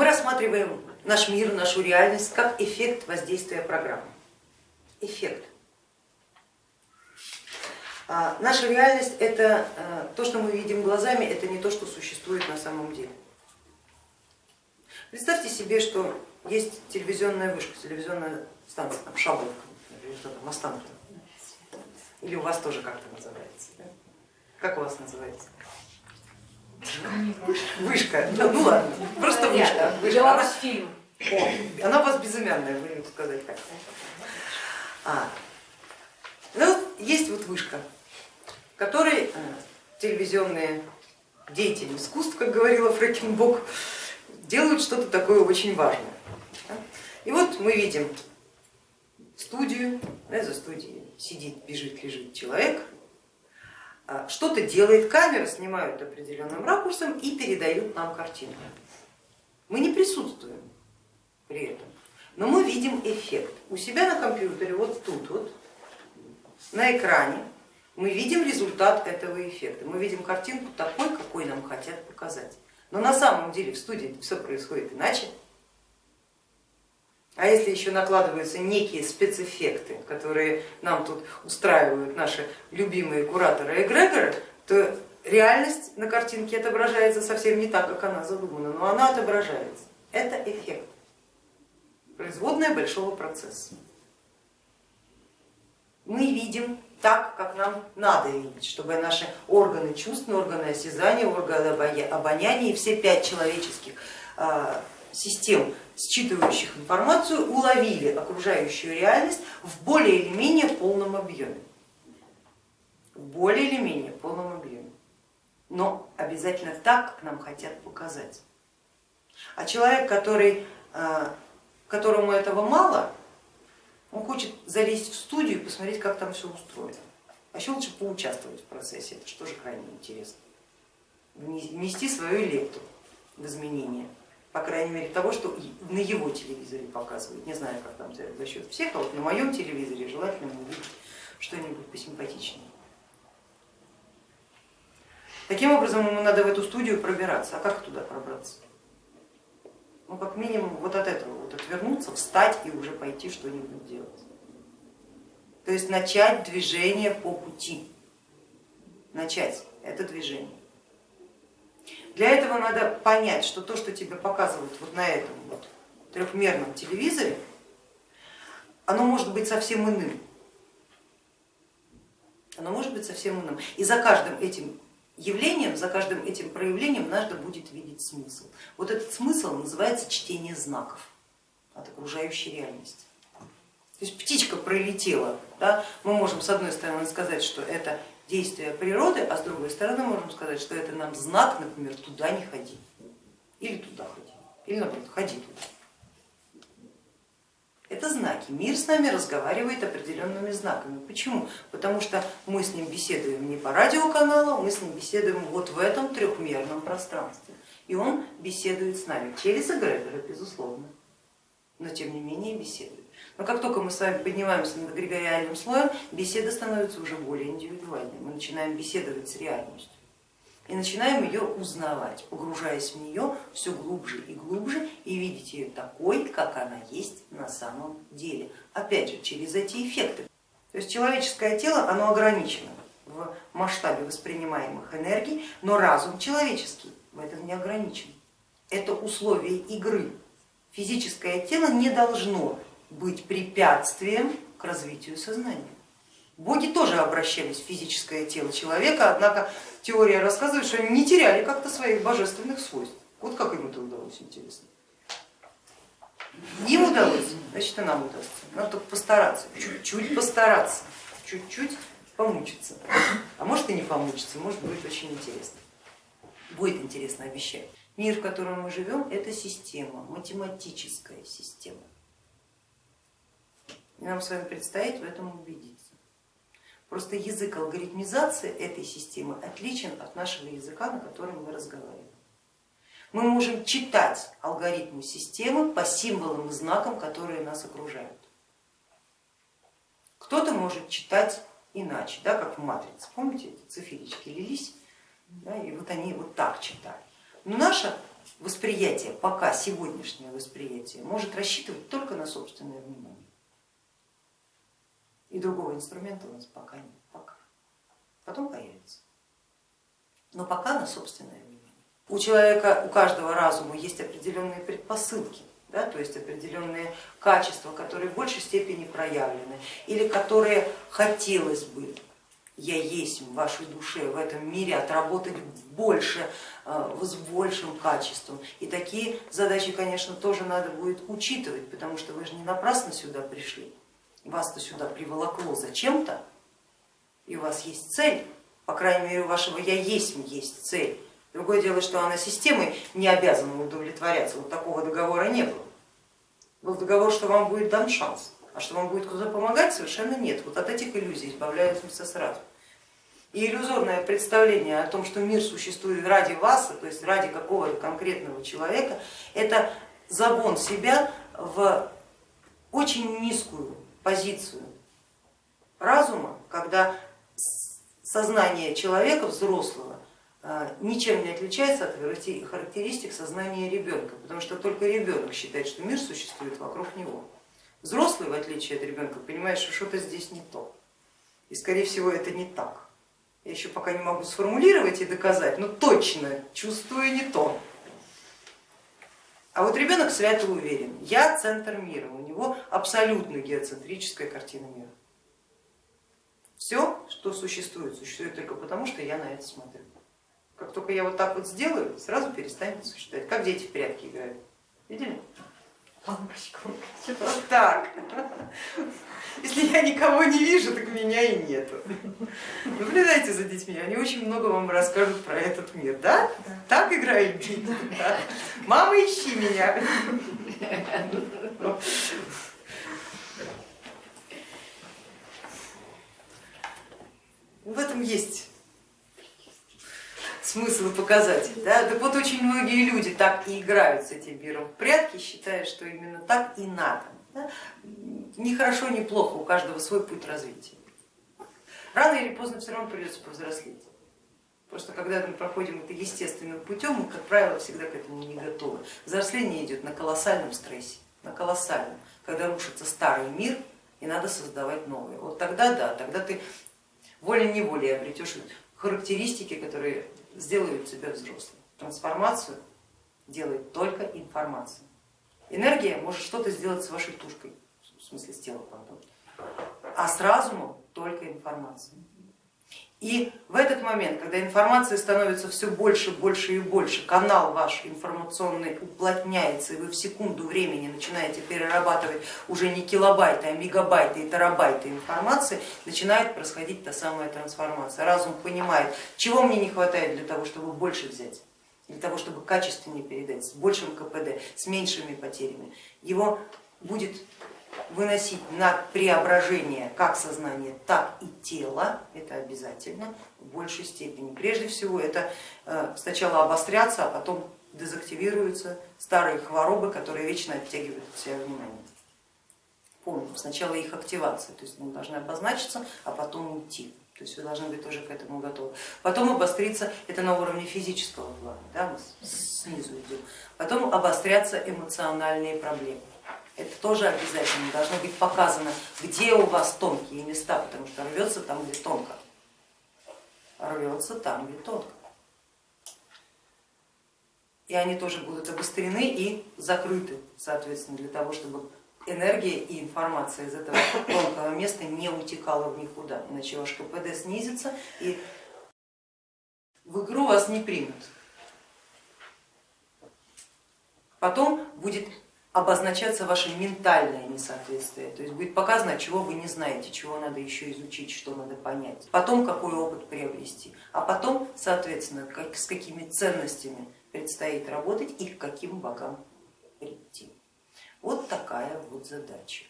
Мы рассматриваем наш мир, нашу реальность как эффект воздействия программы. Эффект. А наша реальность это а, то, что мы видим глазами, это не то, что существует на самом деле. Представьте себе, что есть телевизионная вышка, телевизионная станция, там Шабовка, или. Или у вас тоже как-то называется. Как у вас называется? Вышка. Ну, ну ладно, просто вышка. вышка. Она, фильм. О, она у вас безымянная, будем сказать так. А, ну, есть вот вышка, которой э, телевизионные деятели искусств, как говорила Фрэкенбок, делают что-то такое очень важное. И вот мы видим студию, за студией сидит, бежит, лежит человек, что-то делает, камера снимают определенным ракурсом и передают нам картинку. Мы не присутствуем при этом, но мы видим эффект. У себя на компьютере, вот тут вот, на экране, мы видим результат этого эффекта. Мы видим картинку такой, какой нам хотят показать. Но на самом деле в студии все происходит иначе. А если еще накладываются некие спецэффекты, которые нам тут устраивают наши любимые кураторы эгрегоры, то реальность на картинке отображается совсем не так, как она задумана, но она отображается. Это эффект, производная большого процесса. Мы видим так, как нам надо видеть, чтобы наши органы чувств, органы осязания, органы обоняния и все пять человеческих а, систем, считывающих информацию, уловили окружающую реальность в более или менее полном объеме. В более или менее полном объеме. Но обязательно так, как нам хотят показать. А человек, который, а, которому этого мало, он хочет залезть в студию и посмотреть, как там все устроено. А еще лучше поучаствовать в процессе, это что же крайне интересно. Внести свою лепту в изменения по крайней мере того, что на его телевизоре показывают. Не знаю, как там за счет всех, а вот на моем телевизоре желательно увидеть что-нибудь посимпатичнее. Таким образом ему надо в эту студию пробираться. А как туда пробраться? Ну, как минимум вот от этого, вот отвернуться, встать и уже пойти что-нибудь делать. То есть начать движение по пути. Начать это движение. Для этого надо понять, что то, что тебе показывают вот на этом вот трехмерном телевизоре, оно может быть совсем иным. Оно может быть совсем иным. И за каждым этим явлением, за каждым этим проявлением надо будет видеть смысл. Вот этот смысл называется чтение знаков от окружающей реальности. То есть птичка пролетела, да? мы можем с одной стороны сказать, что это действия природы, а с другой стороны можем сказать, что это нам знак, например, туда не ходи, или туда ходи, или наоборот, ходи туда. Это знаки. Мир с нами разговаривает определенными знаками. Почему? Потому что мы с ним беседуем не по радиоканалу, мы с ним беседуем вот в этом трехмерном пространстве. И он беседует с нами через эгрегоры, безусловно, но тем не менее беседует. Но как только мы с вами поднимаемся над эгрегориальным слоем, беседа становится уже более индивидуальной. Мы начинаем беседовать с реальностью и начинаем ее узнавать, погружаясь в нее все глубже и глубже и видеть ее такой, как она есть на самом деле. Опять же, через эти эффекты. То есть человеческое тело, оно ограничено в масштабе воспринимаемых энергий, но разум человеческий в этом не ограничен. Это условие игры. Физическое тело не должно быть препятствием к развитию сознания. Боги тоже обращались в физическое тело человека, однако теория рассказывает, что они не теряли как-то своих божественных свойств. Вот как им это удалось, интересно. Им удалось, значит и нам удастся. Надо только постараться, чуть-чуть постараться, чуть-чуть помучиться. А может и не помучиться, может будет очень интересно. Будет интересно, обещаю. Мир, в котором мы живем, это система, математическая система. И нам с вами предстоит в этом убедиться. Просто язык алгоритмизации этой системы отличен от нашего языка, на котором мы разговариваем. Мы можем читать алгоритмы системы по символам и знакам, которые нас окружают. Кто-то может читать иначе, да, как в матрице. Помните, эти циферички лились, да, и вот они вот так читали. Но наша восприятие, пока сегодняшнее восприятие, может рассчитывать только на собственное внимание. И другого инструмента у нас пока нет, пока. Потом появится. Но пока на собственное внимание. У человека, у каждого разума есть определенные предпосылки, да, то есть определенные качества, которые в большей степени проявлены или которые хотелось бы я есть в вашей душе, в этом мире отработать больше, э, с большим качеством. И такие задачи, конечно, тоже надо будет учитывать, потому что вы же не напрасно сюда пришли. Вас-то сюда приволокло зачем-то, и у вас есть цель, по крайней мере у вашего я есть есть цель. Другое дело, что она системой не обязана удовлетворяться, вот такого договора не было. Был договор, что вам будет дан шанс, а что вам будет куда помогать, совершенно нет. Вот от этих иллюзий избавляемся сразу. И иллюзорное представление о том, что мир существует ради вас, то есть ради какого-то конкретного человека, это загон себя в очень низкую позицию разума, когда сознание человека взрослого а, ничем не отличается от характеристик сознания ребенка, потому что только ребенок считает, что мир существует вокруг него. Взрослый, в отличие от ребенка, понимает, что что-то здесь не то. И скорее всего это не так. Я еще пока не могу сформулировать и доказать, но точно чувствую не то. А вот ребенок свято уверен, я центр мира, у него абсолютно геоцентрическая картина мира. Все, что существует, существует только потому, что я на это смотрю. Как только я вот так вот сделаю, сразу перестанет существовать. Как дети в прятки играют. Видели? Лампочку. Вот так. Если я никого не вижу, так меня и нету. Наблюдайте за детьми, они очень много вам расскажут про этот мир, да? да. Так играют дети? Да. Мама, ищи меня. В этом есть смысл и показатель. Да? Так вот очень многие люди так и играют с этим миром в прятки, считая, что именно так и надо. Да? Ни хорошо, ни плохо, у каждого свой путь развития. Рано или поздно все равно придется повзрослеть. Просто когда мы проходим это естественным путем, мы, как правило, всегда к этому не готовы. Взросление идет на колоссальном стрессе, на колоссальном, когда рушится старый мир и надо создавать новый. Вот тогда да, тогда ты волей-неволей обретешь характеристики, которые сделают тебя взрослым. Трансформацию делает только информация. Энергия может что-то сделать с вашей тушкой, в смысле с телом, а с разумом только информация. И в этот момент, когда информации становится все больше, больше и больше, канал ваш информационный уплотняется, и вы в секунду времени начинаете перерабатывать уже не килобайты, а мегабайты и терабайты информации, начинает происходить та самая трансформация. Разум понимает, чего мне не хватает для того, чтобы больше взять, для того, чтобы качественнее передать, с большим КПД, с меньшими потерями. Его будет выносить на преображение как сознание, так и тела, это обязательно в большей степени. Прежде всего это э, сначала обостряться, а потом дезактивируются старые хворобы, которые вечно оттягивают от себя внимание. Помним, сначала их активация, то есть они должны обозначиться, а потом уйти. То есть вы должны быть тоже к этому готовы. Потом обостриться, это на уровне физического плана, да, мы снизу идем. Потом обострятся эмоциональные проблемы это тоже обязательно должно быть показано, где у вас тонкие места, потому что рвется там, где тонко. Рвется там, где тонко. И они тоже будут обострены и закрыты, соответственно, для того, чтобы энергия и информация из этого тонкого места не утекала в никуда, иначе ваш КПД снизится и в игру вас не примут. Потом будет обозначаться ваше ментальное несоответствие, то есть будет показано, чего вы не знаете, чего надо еще изучить, что надо понять, потом какой опыт приобрести, а потом, соответственно, как, с какими ценностями предстоит работать и к каким богам прийти. Вот такая вот задача.